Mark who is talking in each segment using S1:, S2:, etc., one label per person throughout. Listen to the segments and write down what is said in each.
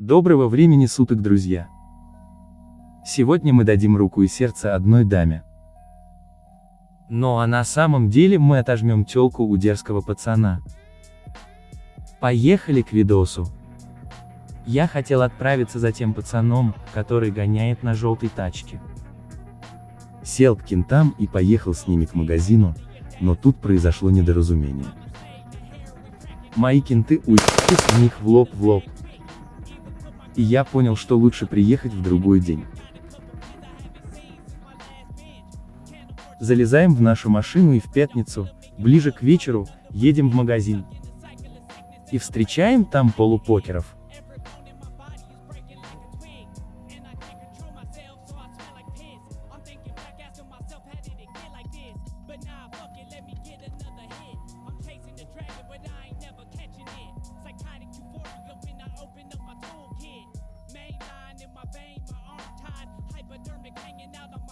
S1: Доброго времени суток, друзья! Сегодня мы дадим руку и сердце одной даме. Ну а на самом деле мы отожмем тёлку у дерзкого пацана. Поехали к видосу. Я хотел отправиться за тем пацаном, который гоняет на желтой тачке. Сел к кентам и поехал с ними к магазину, но тут произошло недоразумение. Мои кенты уйти с них в лоб в лоб, и я понял, что лучше приехать в другой день. Залезаем в нашу машину и в пятницу, ближе к вечеру, едем в магазин. И встречаем там полупокеров.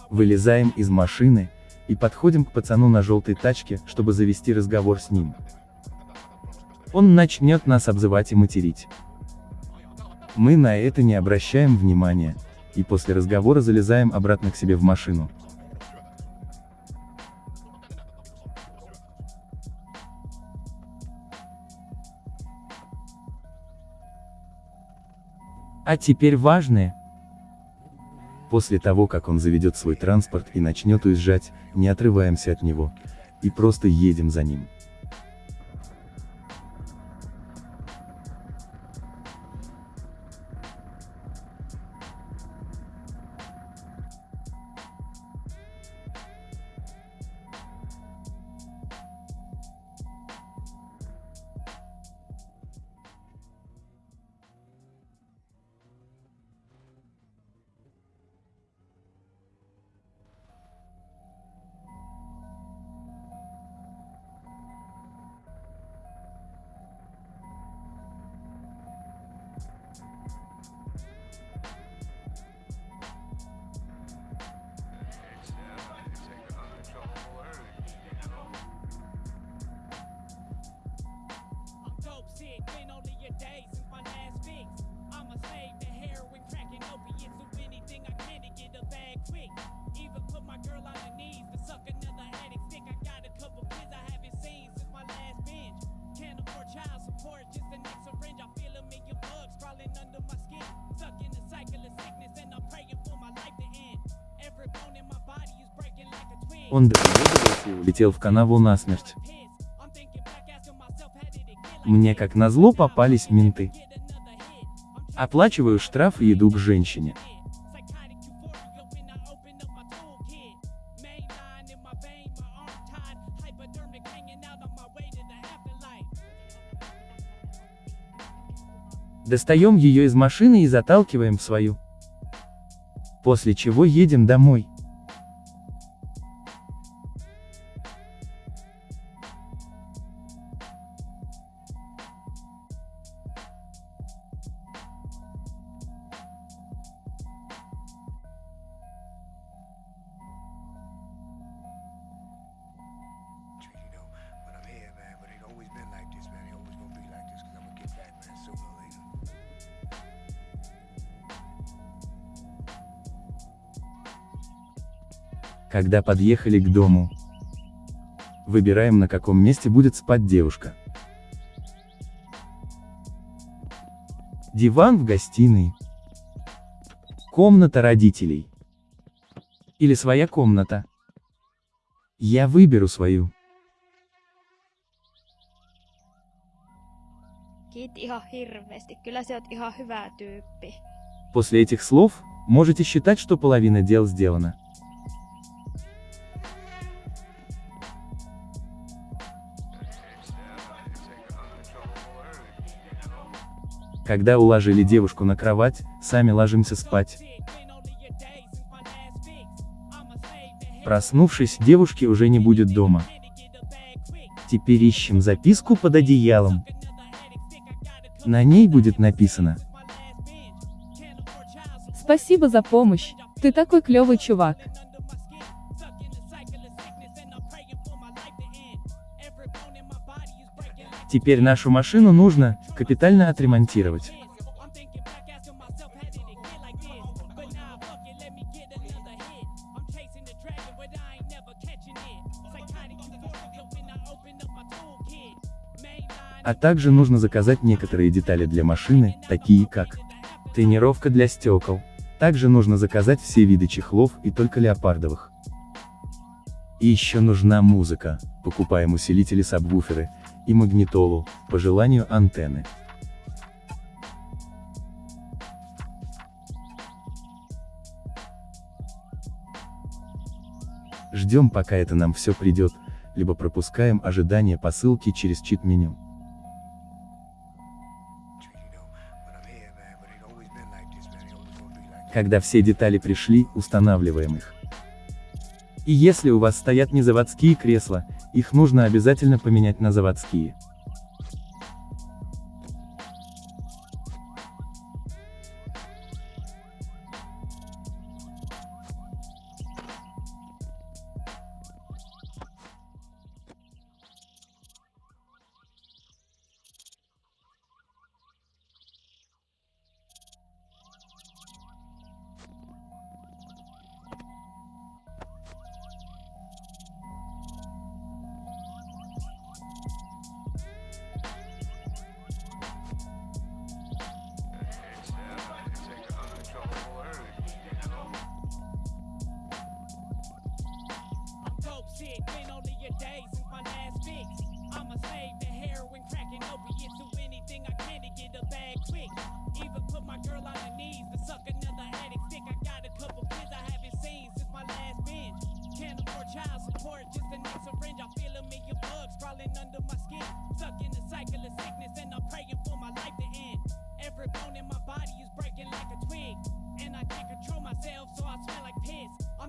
S1: Вылезаем из машины, и подходим к пацану на желтой тачке, чтобы завести разговор с ним. Он начнет нас обзывать и материть. Мы на это не обращаем внимания, и после разговора залезаем обратно к себе в машину. А теперь важное, После того, как он заведет свой транспорт и начнет уезжать, не отрываемся от него. И просто едем за ним. Он доигрывался и улетел в канаву насмерть. Мне как назло попались менты. Оплачиваю штраф и иду к женщине. Достаем ее из машины и заталкиваем в свою. После чего едем домой. Когда подъехали к дому, выбираем на каком месте будет спать девушка. Диван в гостиной. Комната родителей. Или своя комната. Я выберу свою. После этих слов, можете считать, что половина дел сделана. Когда уложили девушку на кровать, сами ложимся спать. Проснувшись, девушки уже не будет дома. Теперь ищем записку под одеялом. На ней будет написано.
S2: Спасибо за помощь, ты такой клевый чувак.
S1: Теперь нашу машину нужно, капитально отремонтировать.
S3: А также нужно заказать некоторые детали для машины, такие как тренировка для стекол. Также нужно заказать все виды чехлов и только леопардовых. И еще нужна музыка. Покупаем усилители сабвуферы, и магнитолу, по желанию антенны. Ждем пока это нам все придет, либо пропускаем ожидание посылки через чит-меню. Когда все детали пришли, устанавливаем их. И если у вас стоят не заводские кресла, их нужно обязательно поменять на заводские.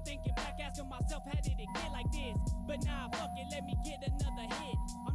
S1: I'm thinking back, asking myself, how did it get like this? But nah, fuck it, let me get another hit.